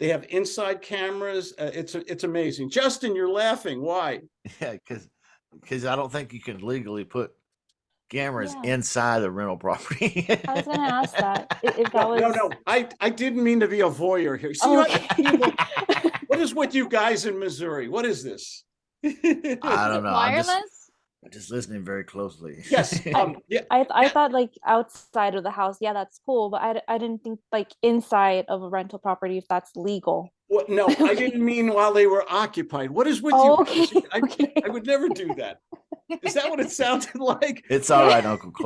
They have inside cameras. Uh, it's, it's amazing. Justin, you're laughing. Why? Yeah, because because I don't think you can legally put cameras Yeah. inside a rental property. I was gonna ask that, if that No, was. no, no, I, I didn't mean to be a voyeur here. See, Oh, what- okay. what is with you guys in Missouri? What is this? I don't know. I'm just, Wireless? I'm just listening very closely. Yes, um, yeah, I, I thought like outside of the house, yeah, that's cool, but I, I didn't think like inside of a rental property, if that's legal. what, no, I didn't mean while they were occupied. What is with Oh, you? okay, I, okay. I would never do that. Is that what it sounded like? it's all right, Uncle Clark.